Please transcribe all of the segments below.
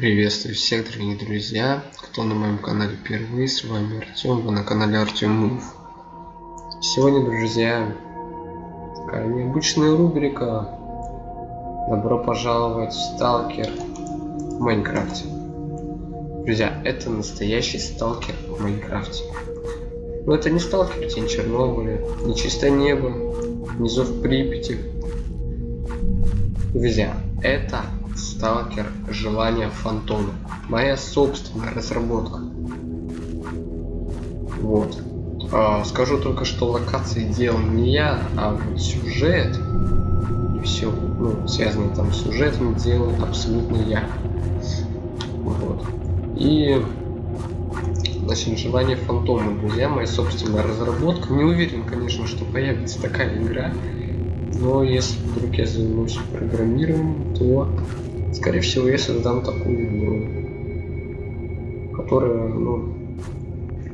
Приветствую всех, дорогие друзья, кто на моем канале впервые, с вами Артем, вы на канале Артем Мув. Сегодня, друзья, такая необычная рубрика Добро пожаловать в Сталкер в Майнкрафте. Друзья, это настоящий Сталкер в Майнкрафте. Но это не Сталкер Тень Чернобыля, не Чистое Небо, не Зов Припяти. Друзья, это Сталкер Желание Фантома. Моя собственная разработка. Вот. А, скажу только, что локации делал не я, а вот сюжет и все, ну, связанное там с сюжетом делал абсолютно я. Вот. И значит, желание фантома, друзья, моя собственная разработка. Не уверен, конечно, что появится такая игра. Но если вдруг я займусь программированием, то Скорее всего, я создам такую игру, которая, ну,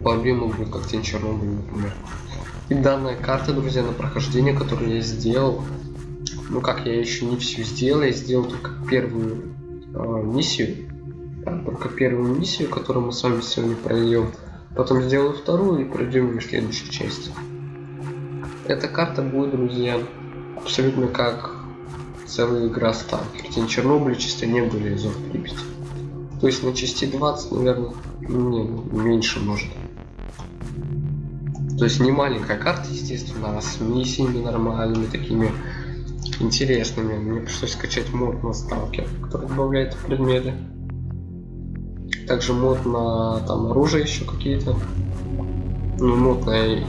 по объему будет как Тень Чернобыль, например. И данная карта, друзья, на прохождение, которую я сделал, ну как, я еще не все сделал, я сделал только первую э, миссию, да, только первую миссию, которую мы с вами сегодня пройдем. Потом сделаю вторую и пройдем ее следующую часть. Эта карта будет, друзья, абсолютно как целая игра Сталкер. Тень Чернобыля чисто не были из Припяти. То есть на части 20, наверное, не, меньше может. То есть не маленькая карта, естественно, а с миссиями нормальными, такими интересными. Мне пришлось скачать мод на Сталкер, который добавляет предметы. Также мод на там оружие еще какие-то. Ну, мод на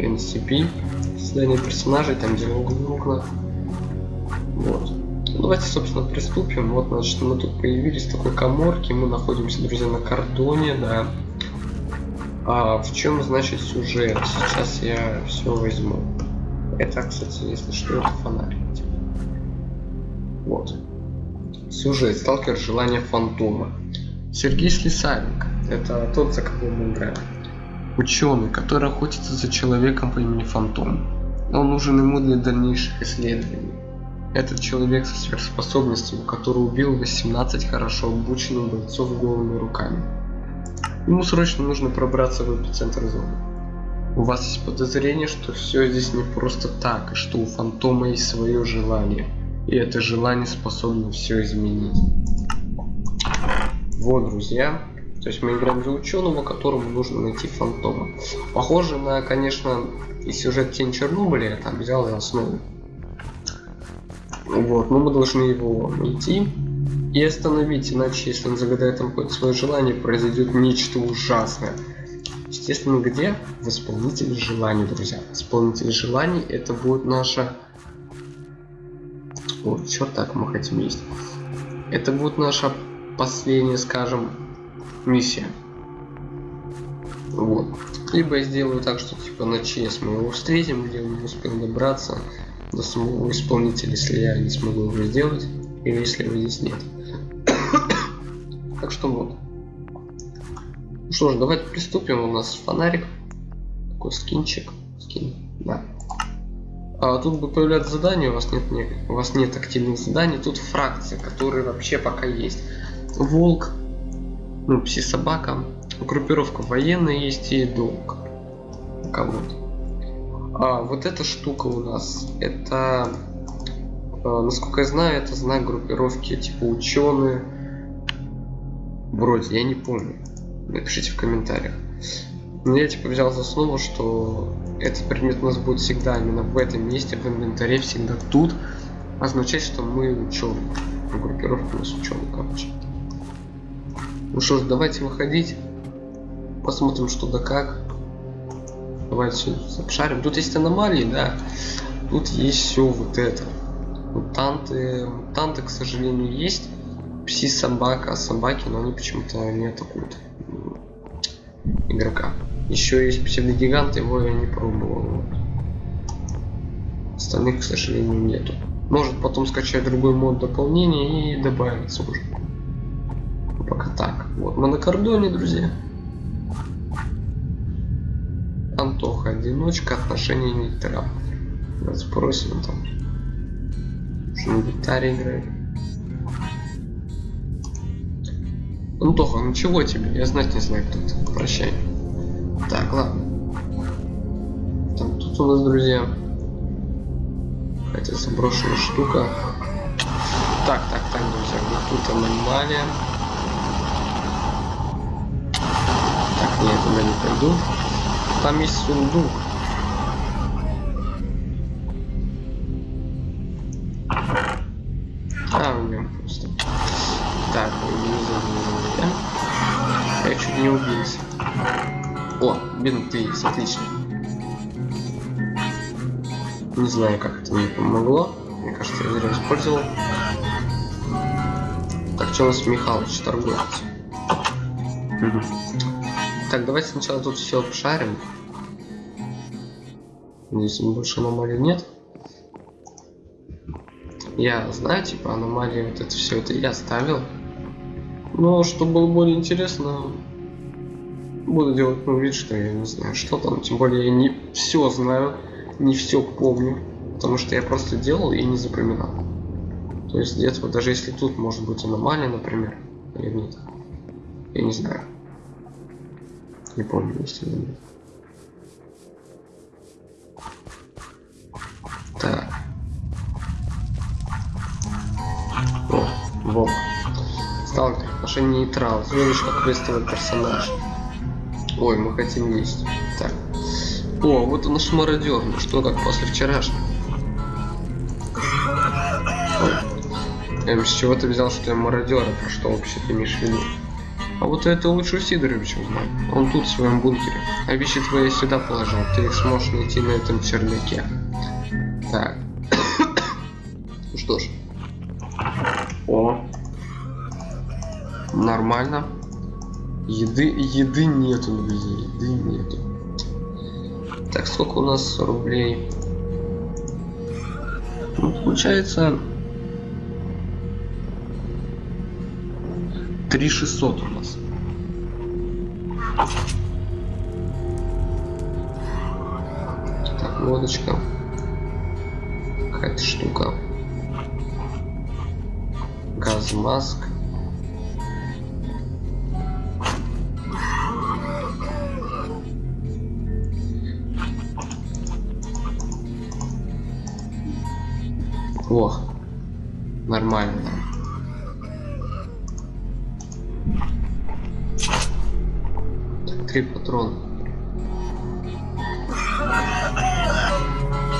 NCP, создание персонажей, там где окна. Вот. Ну, давайте, собственно, приступим. Вот, значит, мы тут появились в такой коморке. Мы находимся, друзья, на кордоне, да. А в чем, значит, сюжет? Сейчас я все возьму. Это, кстати, если что, это фонарик. Вот. Сюжет. Сталкер желание фантома. Сергей Слесаренко. Это тот, за кого мы играем. Ученый, который охотится за человеком по имени Фантом. Он нужен ему для дальнейших исследований. Этот человек со сверхспособностями, который убил 18 хорошо обученных бойцов голыми руками. Ему срочно нужно пробраться в эпицентр зоны. У вас есть подозрение, что все здесь не просто так, и что у фантома есть свое желание. И это желание способно все изменить. Вот, друзья. То есть мы играем за ученого, которому нужно найти фантома. Похоже на, конечно, и сюжет Тень Чернобыля я там взял за основу. Вот, но мы должны его найти и остановить, иначе если он загадает там какое-то свое желание, произойдет нечто ужасное. Естественно, где? В исполнителе желаний, друзья. Исполнитель желаний это будет наша... О, черт так мы хотим есть. Это будет наша последняя, скажем, миссия. Вот. Либо я сделаю так, что типа на ЧС мы его встретим, где он не успел добраться до самого исполнителя, если я не смогу его сделать, или если его здесь нет. так что вот. Ну что ж, давайте приступим. У нас фонарик. Такой скинчик. Скин, да. А тут бы появляться задания, у вас нет, не, у вас нет активных заданий, тут фракции, которые вообще пока есть. Волк, ну, пси-собака, группировка военная есть и долг. Кого-то. А, вот эта штука у нас, это, э, насколько я знаю, это знак группировки типа ученые. Вроде, я не помню. Напишите в комментариях. Но я типа взял за основу, что этот предмет у нас будет всегда именно в этом месте, в инвентаре, всегда тут. Означает, что мы ученые. Группировка у нас ученые, короче. Ну что ж, давайте выходить. Посмотрим, что да как. Давайте обшарим. Тут есть аномалии, да. Тут есть все вот это. Мутанты. Мутанты, к сожалению, есть. Пси собака, собаки, но они почему-то не атакуют игрока. Еще есть псевдогигант, его я не пробовал. Остальных, к сожалению, нету. Может потом скачать другой мод дополнения и добавиться уже. Пока так. Вот мы на кордоне, друзья. Антоха, одиночка, отношения нейтрал. Давайте спросим там. Что на гитаре играет. Антоха, ну чего тебе? Я знать не знаю, кто ты. Прощай. Так, ладно. Там тут у нас, друзья, какая-то заброшенная штука. Так, так, так, друзья, вот тут аномалия. Так, нет, туда не пойду. Там есть сундук. А, у него просто. Так, не забыл. Я чуть не убился. О, бинты есть, отлично. Не знаю, как это мне помогло. Мне кажется, я зря использовал. Так, что у нас Михалыч торгует? Так, давайте сначала тут все обшарим. Здесь больше аномалий нет. Я знаю, типа, аномалии, вот это все это я ставил. Но, чтобы было более интересно, буду делать ну, вид, что я не знаю, что там. Тем более я не все знаю, не все помню. Потому что я просто делал и не запоминал. То есть где-то, даже если тут может быть аномалия, например, или нет. Я не знаю. Не помню, есть или нет. Так. О, волк. Сталкер, отношение нейтрал. Звонишь как квестовый персонаж. Ой, мы хотим есть. Так. О, вот и наш мародер. Ну что, как после вчерашнего? Эм, с чего ты взял, что я мародер? А про что вообще ты имеешь в виду? А вот это лучше у Сидоровича узнать. Он тут, в своем бункере. А вещи твои сюда положил. Ты их сможешь найти на этом чердаке. Так. ну что ж. О. Нормально. Еды, еды нету, друзья, еды нету. Так, сколько у нас рублей? Ну, получается... 3600 у нас. Так, лодочка. Какая-то штука. Газмаск. О, нормально. Так, три патрона.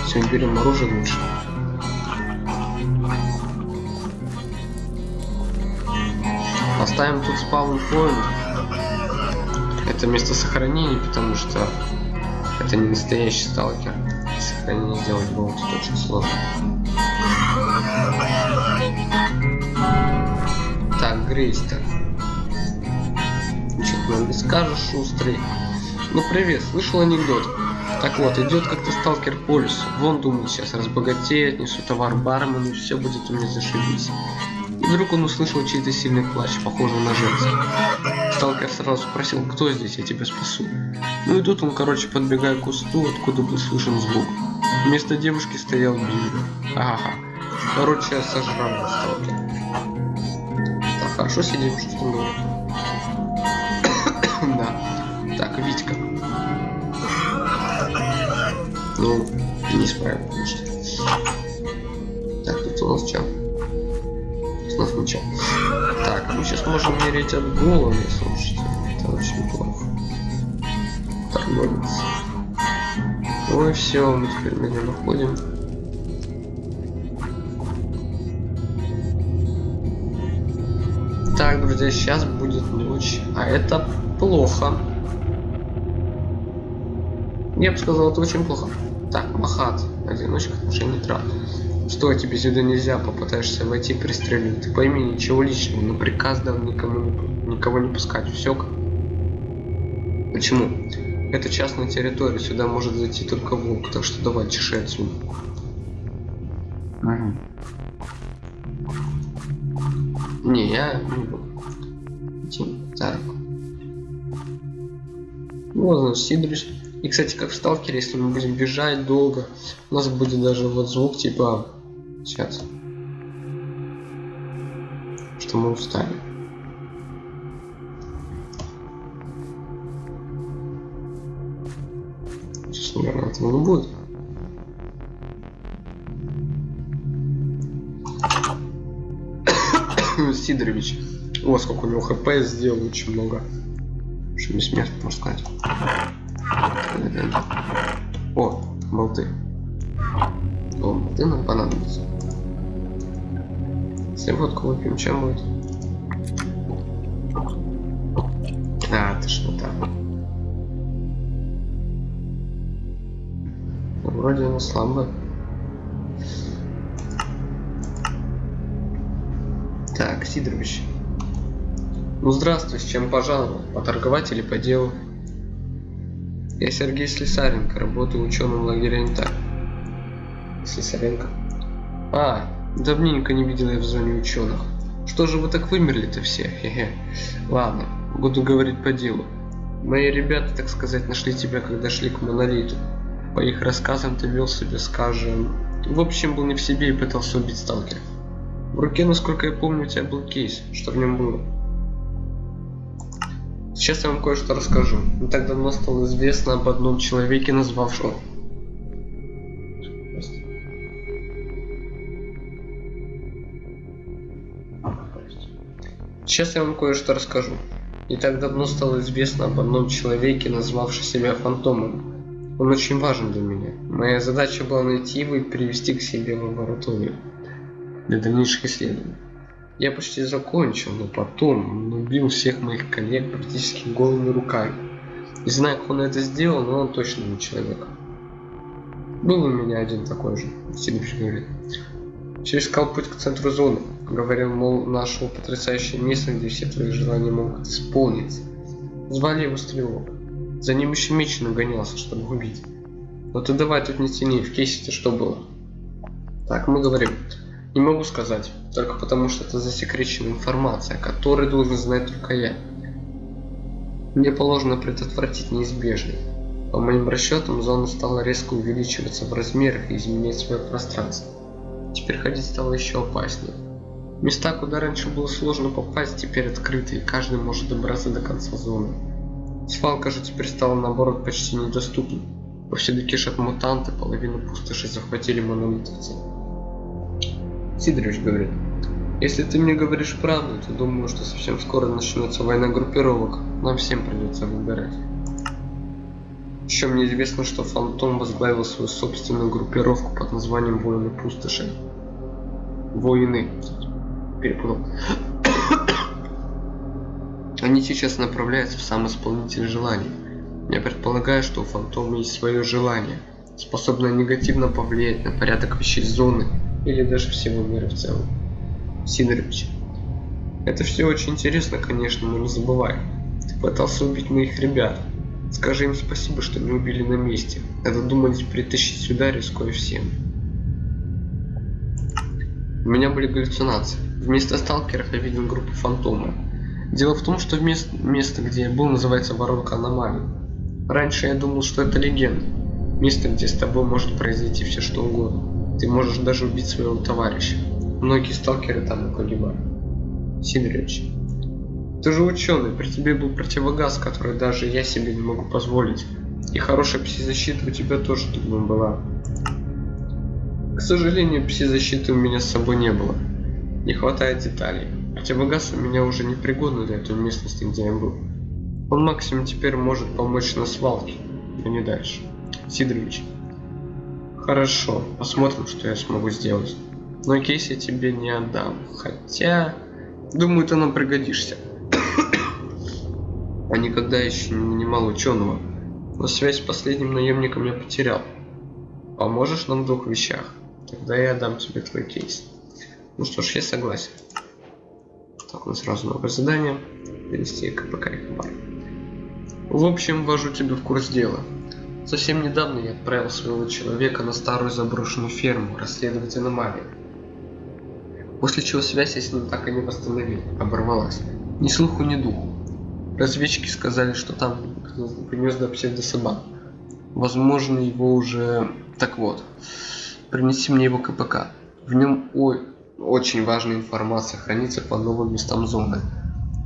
Все, берем оружие лучше. Поставим тут спаун point. Это место сохранения, потому что это не настоящий сталкер. Сохранение сделать было тут очень сложно. Так, Грейстер. Ничего нам не скажешь, шустрый. Ну привет, слышал анекдот? Так вот, идет как-то сталкер по. Вон думает, сейчас разбогатеет, несу товар бармену, все будет у меня зашибись. Вдруг он услышал чей-то сильный плач, похожий на женский. Сталкер сразу спросил, кто здесь, я тебя спасу. Ну и тут он, короче, подбегая к кусту, откуда был слышен звук. Вместо девушки стоял Билли. Ага. Короче, я сожрал сталкер. Так, хорошо сидим, что было. да. Так, Витька. Ну, не справил, конечно. Так, тут у нас что? Можем мерить от головы, слушайте. Это очень плохо. Торговец. И все, мы теперь него находим. Так, друзья, сейчас будет ночь, а это плохо. Я бы сказал, это очень плохо. Так, Махат, одиночка, отношение трат. Что тебе сюда нельзя, попытаешься войти, пристрелить. Ты пойми, ничего личного, но приказ дал никому не, никого не пускать. Все. Почему? Это частная территория, сюда может зайти только волк, так что давай, чеши отсюда. Угу. Не, я не буду. Так. Вот, значит, Сидорич. И, кстати, как в сталкере, если мы будем бежать долго, у нас будет даже вот звук типа... Сейчас. Что мы устали. Сейчас, наверное, этого не будет. Сидорович. О, сколько у него хп сделал, очень много. Что не смерть, можно сказать. О, болты. О, болты нам понадобятся. Если водку выпьем, чем будет? А, что так? Вроде она слабая. Так, Сидорович. Ну здравствуй, с чем пожаловал? Поторговать или по делу? Я Сергей Слесаренко, работаю ученым в лагере Интак. Слесаренко? А, давненько не видел я в зоне ученых. Что же вы так вымерли-то все? Хе-хе. Ладно, буду говорить по делу. Мои ребята, так сказать, нашли тебя, когда шли к монолиту. По их рассказам ты вел себя, скажем... В общем, был не в себе и пытался убить сталкера. В руке, насколько я помню, у тебя был кейс. Что в нем было? Сейчас я вам кое-что расскажу. Не так давно стало известно об одном человеке, назвавшем... Сейчас я вам кое-что расскажу. Не так давно стало известно об одном человеке, назвавшем себя Фантомом. Он очень важен для меня. Моя задача была найти его и привести к себе в лабораторию для дальнейших исследований. Я почти закончил, но потом он убил всех моих коллег практически голыми руками. Не знаю, как он это сделал, но он точно не человек. Был у меня один такой же, Сидович говорит. Искал путь к центру зоны. Говорил, мол, нашего потрясающее место, где все твои желания могут исполниться. Звали его Стрелок. За ним еще Мечин гонялся, чтобы убить. Но ты давай тут не тяни, в кейсе-то что было? Так, мы говорим. Не могу сказать, только потому что это засекреченная информация, которую должен знать только я. Мне положено предотвратить неизбежное. По моим расчетам, зона стала резко увеличиваться в размерах и изменять свое пространство. Теперь ходить стало еще опаснее. Места, куда раньше было сложно попасть, теперь открыты, и каждый может добраться до конца зоны. Свалка же теперь стала наоборот почти недоступна. Повсюду кишат мутанты, половину пустоши захватили монолитовцы. Сидорович говорит, если ты мне говоришь правду, то думаю, что совсем скоро начнется война группировок. Нам всем придется выбирать. Еще мне известно, что Фантом возглавил свою собственную группировку под названием Воины Пустоши. Воины. Перепутал. Они сейчас направляются в сам исполнитель желаний. Я предполагаю, что у Фантома есть свое желание, способное негативно повлиять на порядок вещей зоны или даже всего мира в целом. Сидорович. Это все очень интересно, конечно, но не забывай. Ты пытался убить моих ребят. Скажи им спасибо, что не убили на месте. Это думали притащить сюда, рискуя всем. У меня были галлюцинации. Вместо сталкеров я видел группу фантомов. Дело в том, что место, место, где я был, называется воронка аномалий. Раньше я думал, что это легенда. Место, где с тобой может произойти все что угодно. Ты можешь даже убить своего товарища. Многие сталкеры там погибают. Сидорович, ты же ученый, при тебе был противогаз, который даже я себе не могу позволить. И хорошая пси-защита у тебя тоже, думаю, была. К сожалению, пси-защиты у меня с собой не было. Не хватает деталей. Противогаз у меня уже не пригоден для той местности, где я был. Он максимум теперь может помочь на свалке, но не дальше. Сидорович, Хорошо, посмотрим, что я смогу сделать. Но кейс я тебе не отдам. Хотя, думаю, ты нам пригодишься. а никогда еще не нанимал ученого. Но связь с последним наемником я потерял. Поможешь нам в двух вещах? Тогда я отдам тебе твой кейс. Ну что ж, я согласен. Так, у нас сразу новое задание. Перевести КПК и хабар. В общем, ввожу тебя в курс дела. Совсем недавно я отправил своего человека на старую заброшенную ферму расследовать аномалии. После чего связь я с ним так и не восстановил, оборвалась. Ни слуху, ни духу. Разведчики сказали, что там гнезда псевдособак. Возможно, его уже... Так вот, принеси мне его КПК. В нем ой, очень важная информация хранится по новым местам зоны.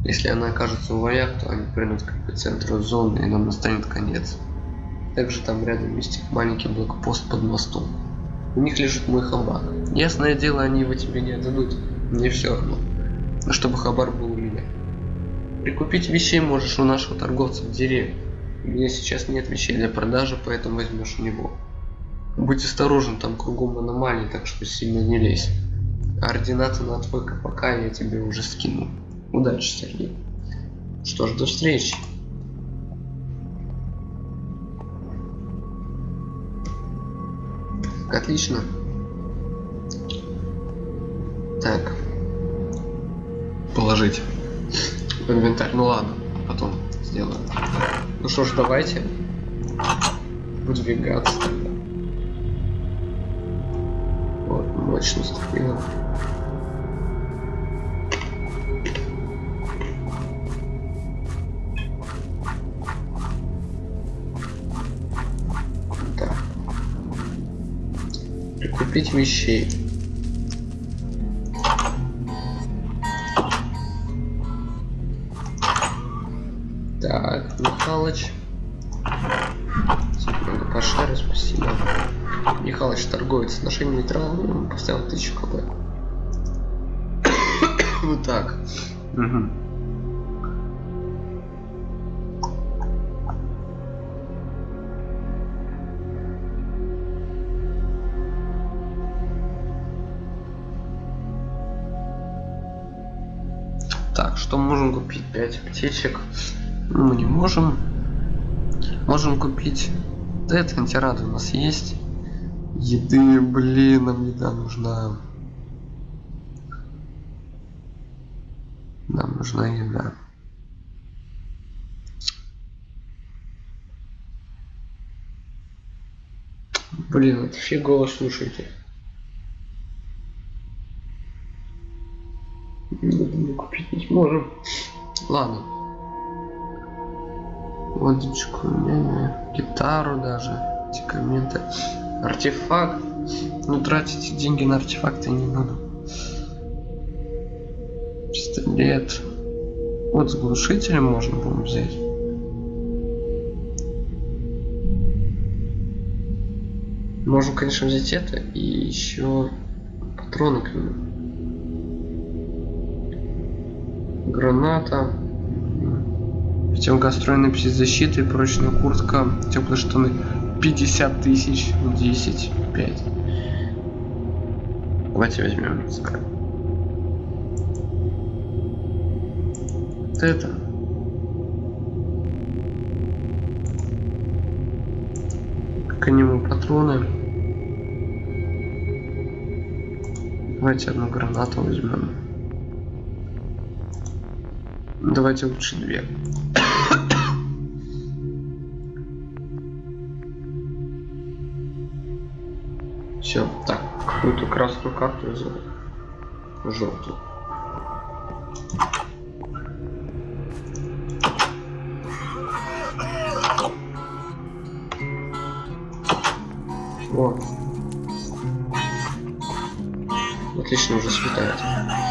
Если она окажется у вояк, то они придут к эпицентру зоны и нам настанет конец. Также там рядом есть маленький блокпост под мостом. У них лежит мой хабар. Ясное дело, они его тебе не отдадут. Мне все равно. Но чтобы хабар был у меня. Прикупить вещей можешь у нашего торговца в деревне. У меня сейчас нет вещей для продажи, поэтому возьмешь у него. Будь осторожен, там кругом аномалии, так что сильно не лезь. Координаты на твой КПК я тебе уже скину. Удачи, Сергей. Что ж, до встречи. Отлично. Так. Положить в инвентарь. Ну ладно, потом сделаю. Ну что ж, давайте выдвигаться тогда. Вот, мощность такие. Прикупить вещей. Так, Михалыч. Секунду, пошарю, спасибо. Михалыч торговец отношение нейтральное, ему поставил 1000 кп. вот так. Угу. Что можем купить? 5 аптечек. Ну, мы не можем. Можем купить... Да это антирады у нас есть. Еды, блин, нам еда нужна. Нам нужна еда. Блин, это фигово слушайте. Сможем. Ладно. Водичку, не, гитару даже, документы, артефакт. Ну тратить деньги на артефакты не надо. Пистолет. Вот с глушителем можно было взять. Можем, конечно, взять это и еще патроны к нему. Граната. Противогастроенная защиты, прочная куртка, теплые штаны. 50 тысяч, 10, 5. Давайте возьмем. Вот это. К нему патроны. Давайте одну гранату возьмем. Давайте лучше две. Все, так, какую-то красную карту взял. Желтую. Вот. Отлично, уже светает.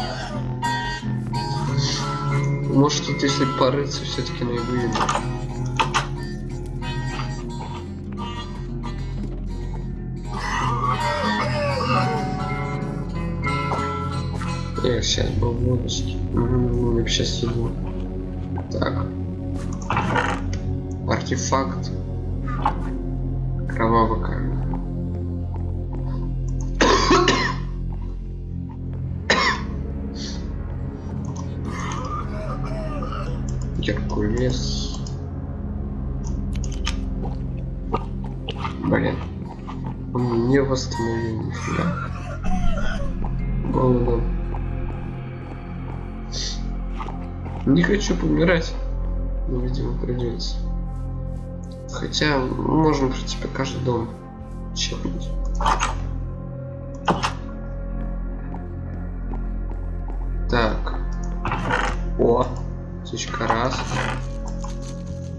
Может тут если порыться, все-таки наиболее. Я сейчас был водочке. Угу, сейчас иду. Так. Артефакт. Не хочу помирать. Но, видимо, придется. Хотя, можно, в принципе, каждый дом чекнуть. Так. О, птичка раз.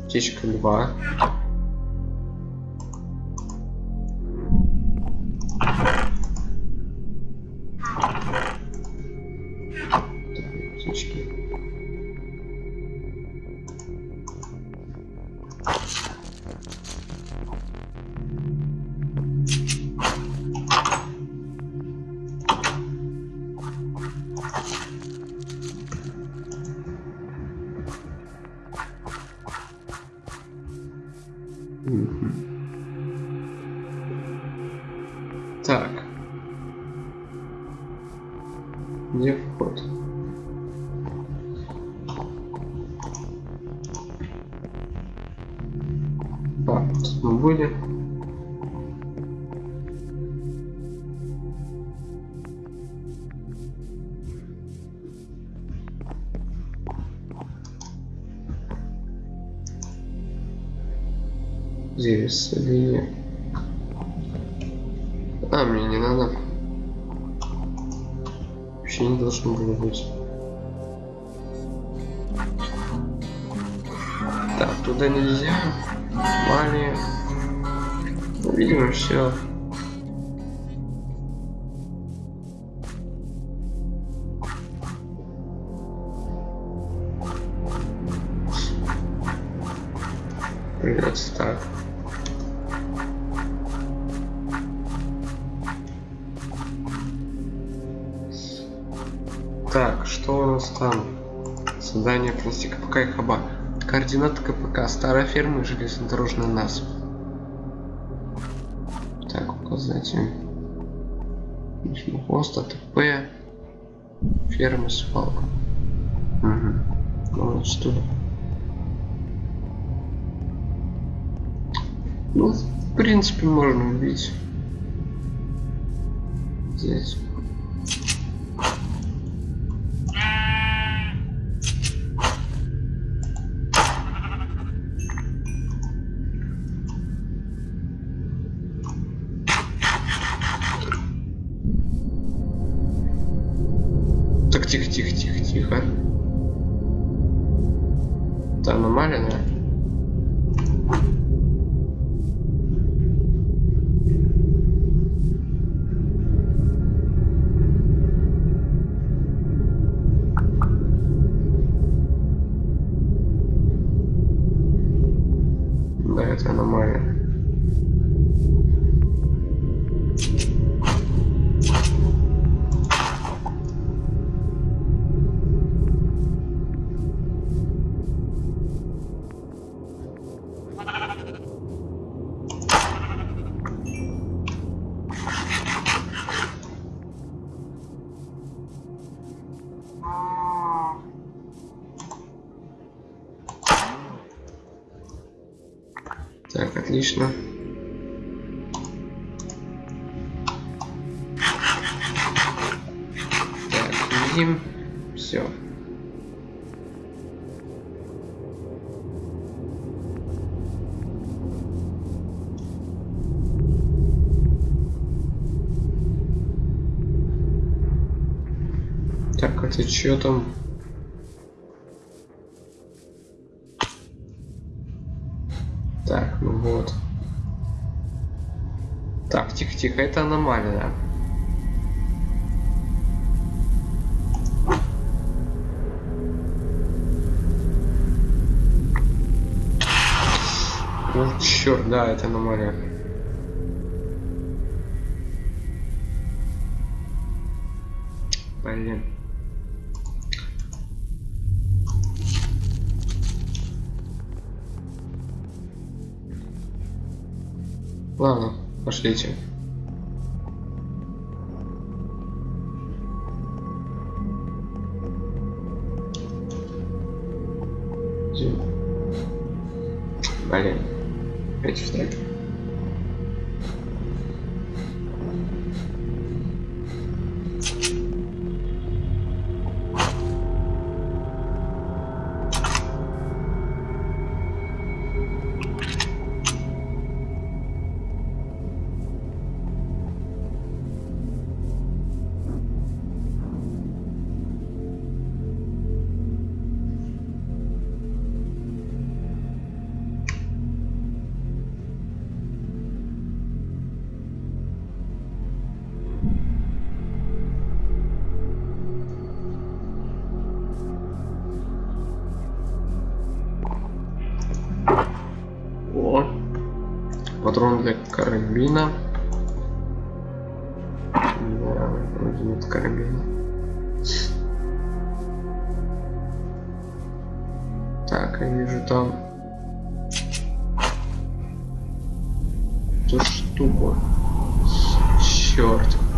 Птичка два. Линия. А, мне не надо. Вообще не должно было быть. Так, туда нельзя. Мали. Видимо, все. Придется. Так, Принести КПК и хаба. Координаты КПК. Старая ферма и железнодорожный насыпь. Так, указать им. Хвост, АТП. Ферма свалка. Угу. Ну, что ли. Ну, в принципе, можно убить. Здесь. Что там? Так, ну вот. Так, тихо-тихо, это аномалия. Ну, черт, да, это аномалия. Блин. Ладно, пошлите. Блин. Опять встать. Патрон для карабина. Да, вроде нет карабина. Так, я вижу там. эту штуку. Черт.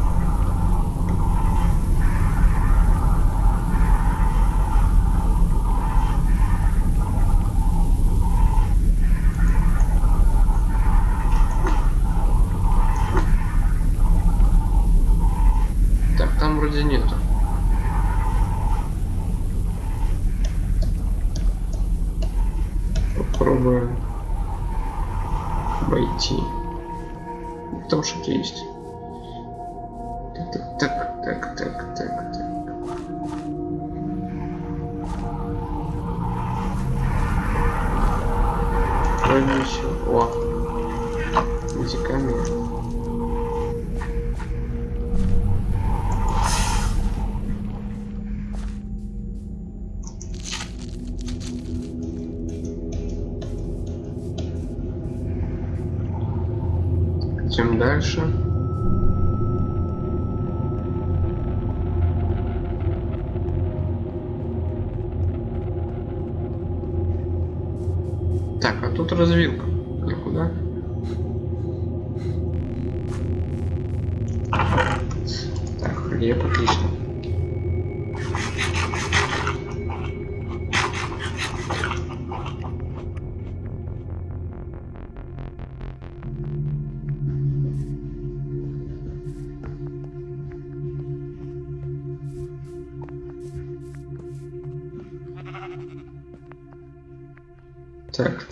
Идем дальше. Так, а тут развилка. Никуда. Так, хлеб, отлично.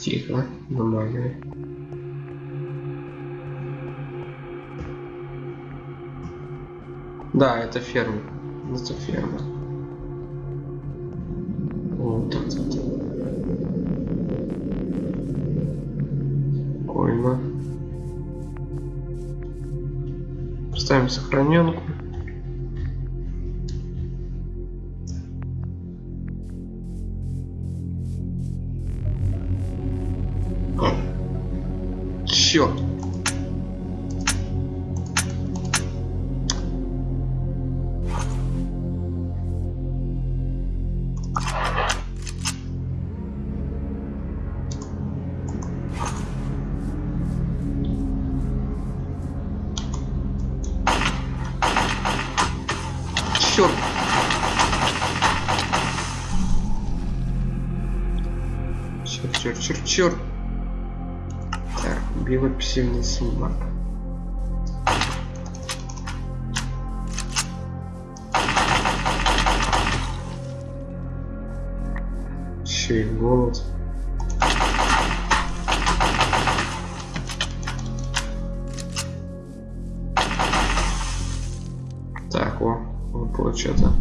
Тихо, нормально. Да, это ферма. Это ферма. Вот так, так, так. Спокойно. Ставим сохраненку. Черт. Черт. Черт, черт, черт, черт. Так, белопсивный собак. Еще и голод. Так, о, выпало что-то.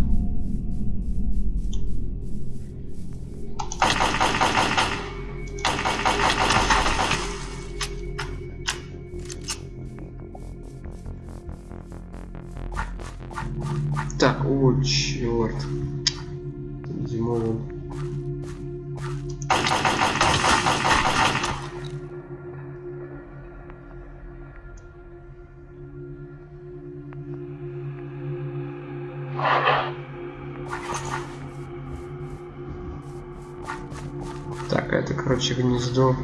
Так, это, короче, гнездо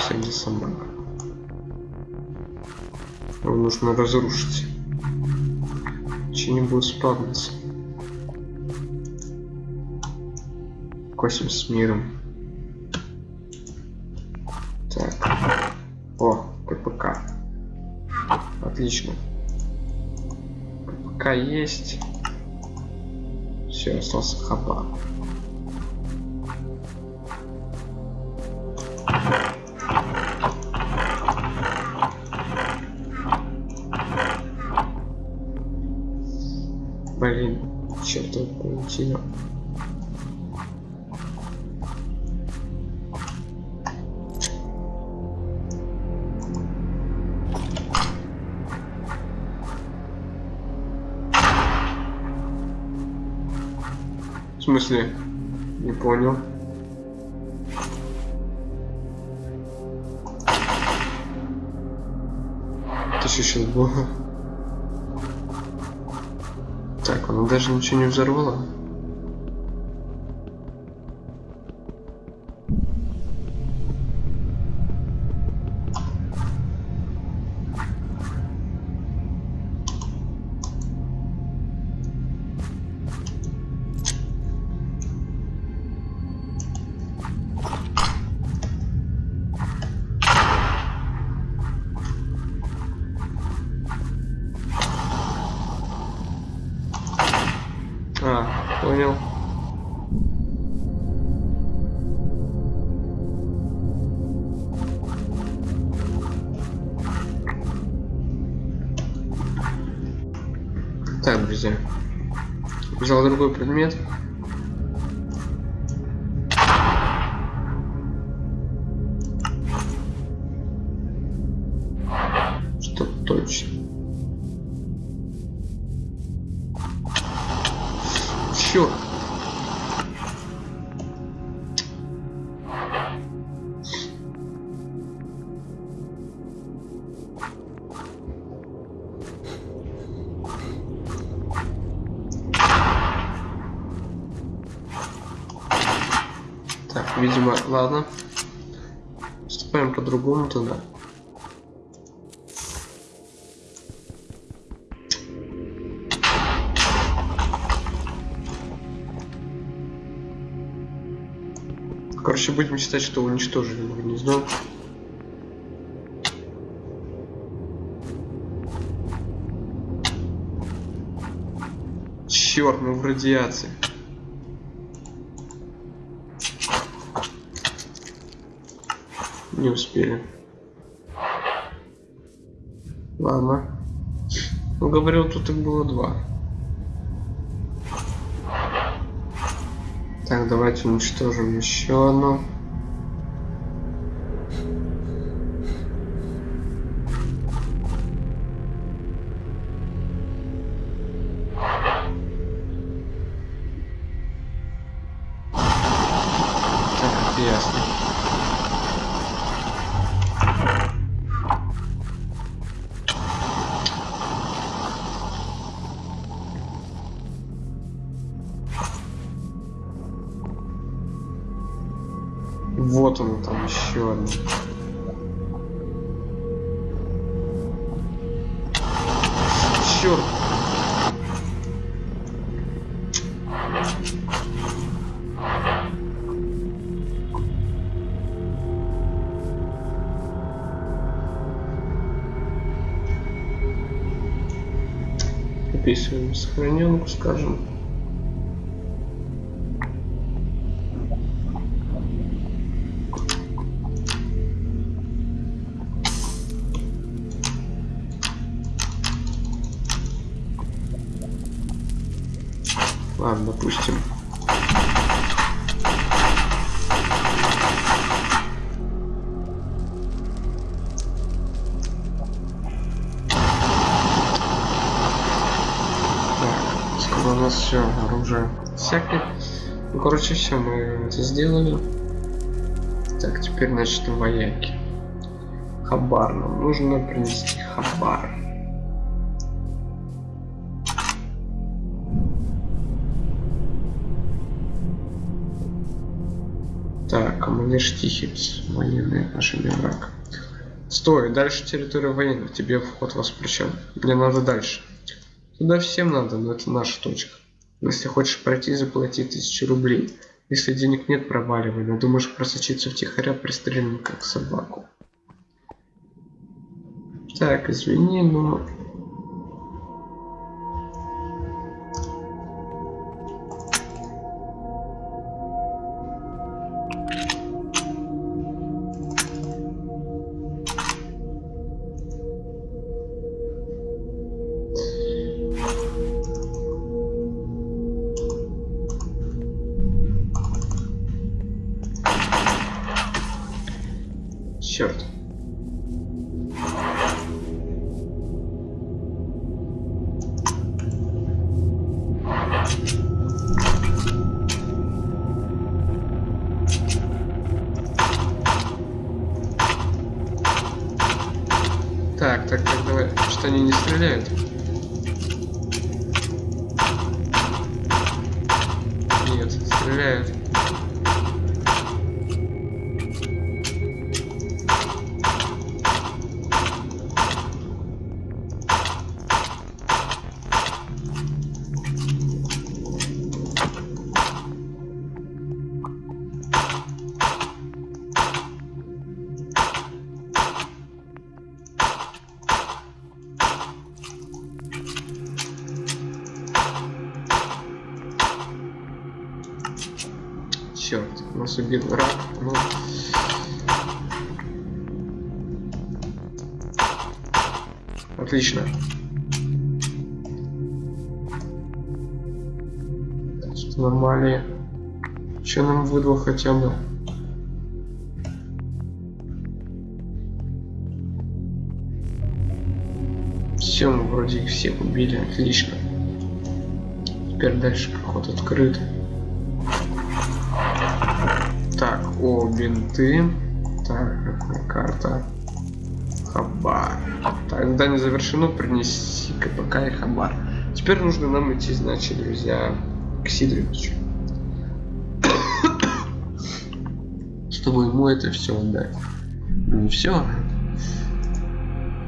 среди собак. Его нужно разрушить. Че не будет спавниться. Косим с миром. Так. О, КПК. Отлично. КПК есть. Все, остался хаба. Смысле? Не понял. Это что сейчас было? Так, она даже ничего не взорвала. Другой предмет. По-другому тогда. Короче, будем считать, что уничтожили мы гнездо. Черт, мы в радиации. Не успели. Ладно. Он говорил, тут их было два. Так, давайте уничтожим еще одну. Черт. Записываем сохраненку, скажем. Ладно, допустим. У нас все оружие всякое. Ну, короче, все, мы это сделали. Так, теперь, значит, вояки. Хабар. Нам нужно принести хабар. Так, командир Штихиц. Военные отношения враг. Стой, дальше территория военных. Тебе вход воспрещен. Мне надо дальше. Туда всем надо, но это наша точка. Если хочешь пройти, заплати тысячу рублей. Если денег нет, проваливай. Надумаешь просочиться втихаря, пристрелим как собаку. Так, извини, но... нас убил рак. Ну. Отлично. Что нормально. Что нам выдал хотя бы? Все, мы вроде их всех убили, отлично. Теперь дальше проход открыт. О, бинты. Так, какая карта? Хабар. Так, задание завершено, принеси КПК и Хабар. Теперь нужно нам идти, значит, друзья, к Сидоровичу. Чтобы ему это все отдать. Ну все.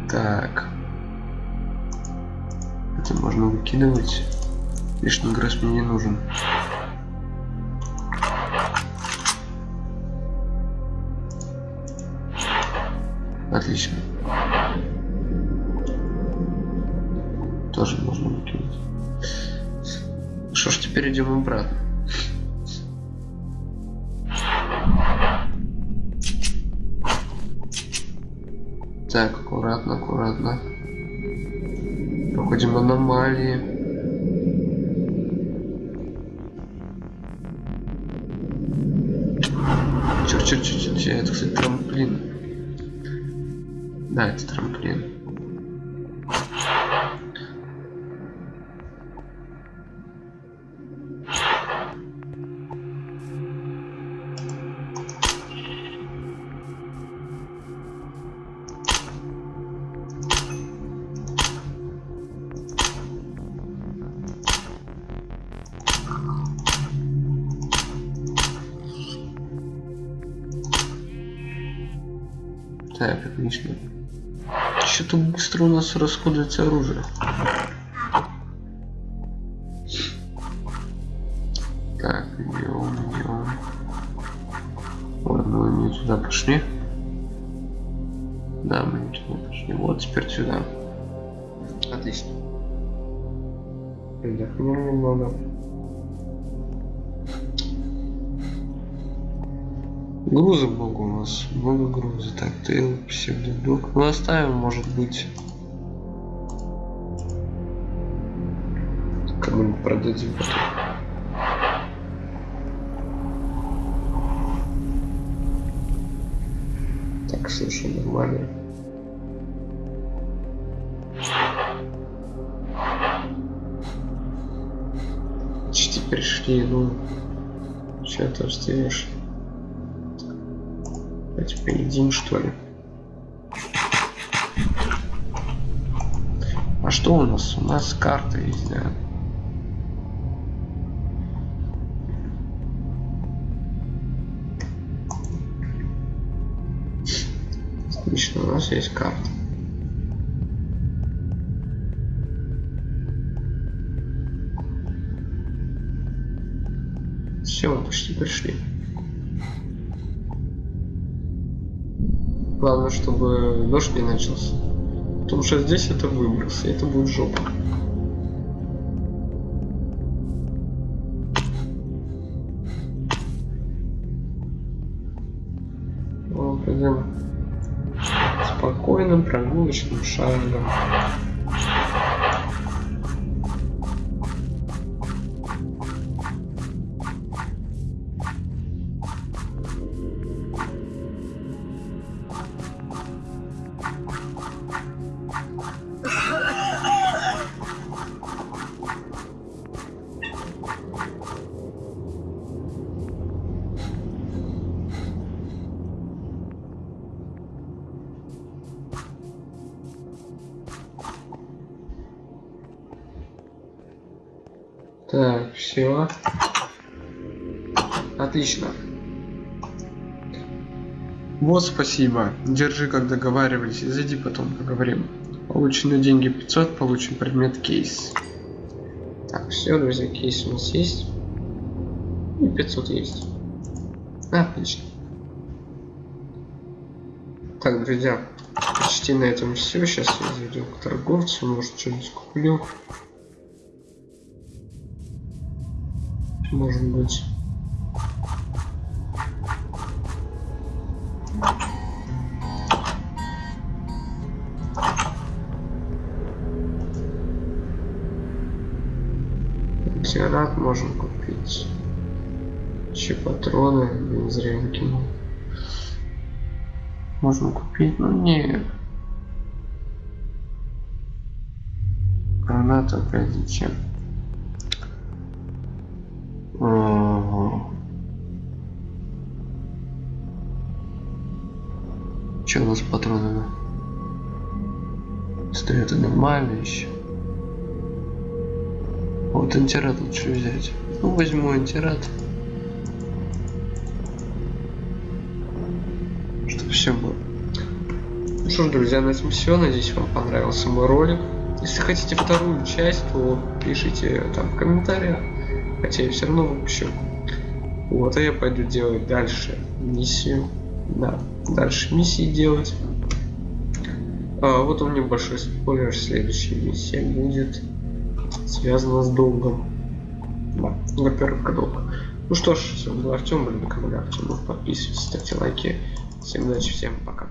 Так. Это можно выкидывать. Лишний грыз мне не нужен. Отлично. Тоже можно выкинуть. Что ж, теперь идем обратно. Так, аккуратно, аккуратно. Проходим аномалии. Черт, черт, черт, черт, это, кстати, трамплин. Да, это трамплин. Нас расходуется оружие. Так, идем, идем. Ладно, мы не туда пошли. Да, мы не туда пошли. Вот теперь сюда. Отлично. Отдохнем немного. Груза много у нас, много груза. Так, тейл, псевдодок. Ну оставим, может быть. Продадим. Так, слушай, нормально. Почти пришли, ну. Че ты встаешь? Давайте поедим, что ли. А что у нас? У нас карта есть, да. Отлично, у нас есть карта. Все, почти пришли. Главное, чтобы дождь не начался. Потому что здесь это выброс, и это будет жопа. Вот, пойдем спокойным прогулочным шагом. Спасибо. Держи, как договаривались. Зайди потом поговорим. Получены деньги 500, получен предмет кейс. Так, все, друзья, кейс у нас есть. И 500 есть. Отлично. Так, друзья, почти на этом все. Сейчас я зайду к торговцу, может что-нибудь куплю. Может быть. Ксерат можем купить. Еще патроны, не зря не кинул. Можно купить, но не. Граната опять зачем? Что у нас с патронами? Стоят нормально еще. Вот антирад лучше взять. Ну, возьму антирад. Чтобы все было. Ну что ж, друзья, на этом все. Надеюсь, вам понравился мой ролик. Если хотите вторую часть, то пишите там в комментариях. Хотя я все равно выпущу. Вот, а я пойду делать дальше миссию. Да, дальше миссии делать. А, вот у меня большой спойлер. Следующая миссия будет связана с долгом. Да, группировка долга. Ну что ж, с вами был Артем, блин, канал Артем. Подписывайтесь, ставьте лайки. Всем удачи, всем пока-пока.